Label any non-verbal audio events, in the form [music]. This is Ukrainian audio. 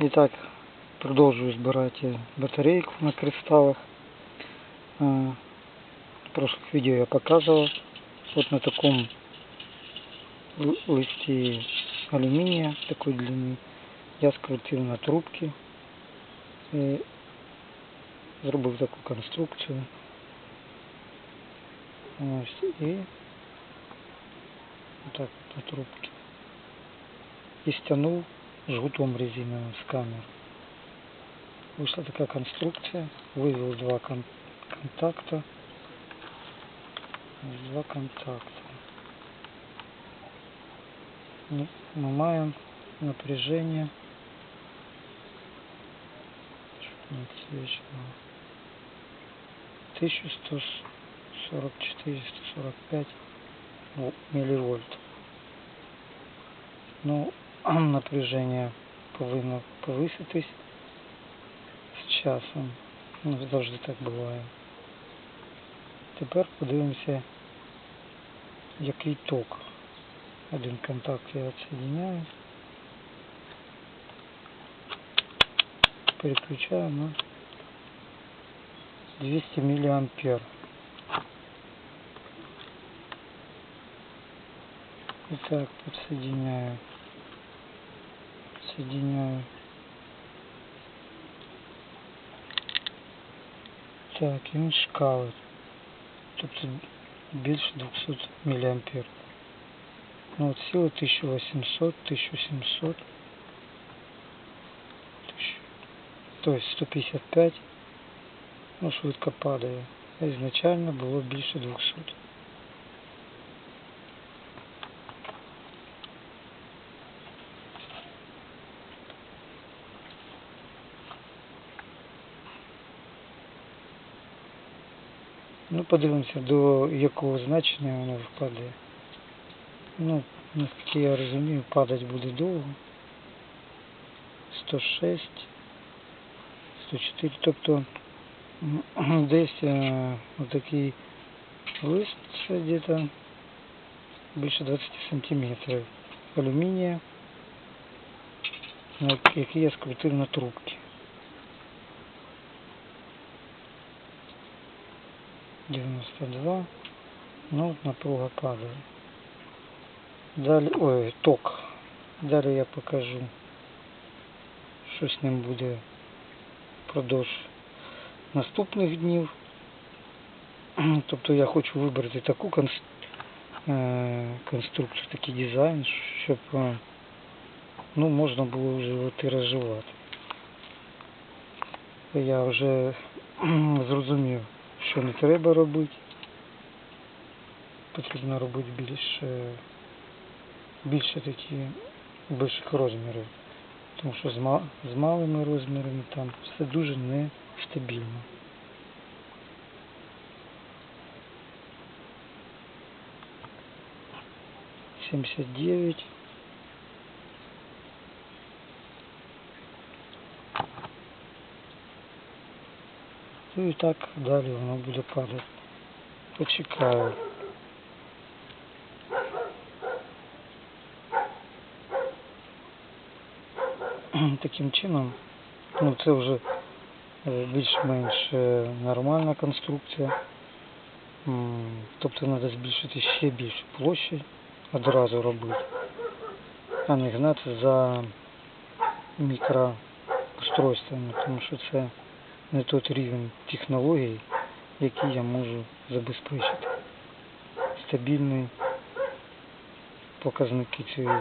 І так, продовжую збирати батарейку на кристаллах. А, В прошлых видео я показывал. Вот на таком л- листе алюминия такой длины я скрутив на трубки і зробив таку конструкцію. Ось і отак от на трубки. І стянув Жгутом резиновым с камер. Вышла такая конструкция. Вывел два кон- контакта. Два контакта. Ну, Мы маем напряжение. Чуть не отсвечивало. 1144-145 ну, милливольт. Ну, напряження повинно повиситись з часом. Ну, завжди так буває. Тепер подивимося, який ток. Один контакт я відсоединяю. Переключаю на 200 миллиампер. Итак, подсоединяю. Соединяю. Так, і він шкалить. Тобто більше 200 мА. Ну от сила 1800, 1700. 1000. Тобто 155. Ну, швидко падає. А ізначально було більше 200. Ну, подивимося, до якого значення воно впаде. Ну, наскільки я розумію, падати буде довго. 106, 104, тобто десь е, отакий лист где-то більше 20 сантиметрів алюмінія, який я скрутив на трубки. 92. Ну, напруга падає. Далі, ой, ток. Далі я покажу, що з ним буде впродовж наступних днів. [clears throat] Тобто я хочу вибрати таку е, конструкцію, такий дизайн, щоб е, ну, можна було вже його тиражувати. Я вже [clears throat] зрозумів, що не треба робити. Потрібно робити більш, більше такі більших розмірів. Тому що з, ма- з малими розмірами там все дуже нестабільно. Сімдесят дев'ять. Ну і так далі воно буде падати. Почекаю. Таким чином, ну це вже е, більш-менш е, нормальна конструкція. Тобто треба збільшити ще більше площі одразу робити, а не гнати за мікроустройствами, тому що це не той рівень технологій, який я можу забезпечити. Стабільні показники цієї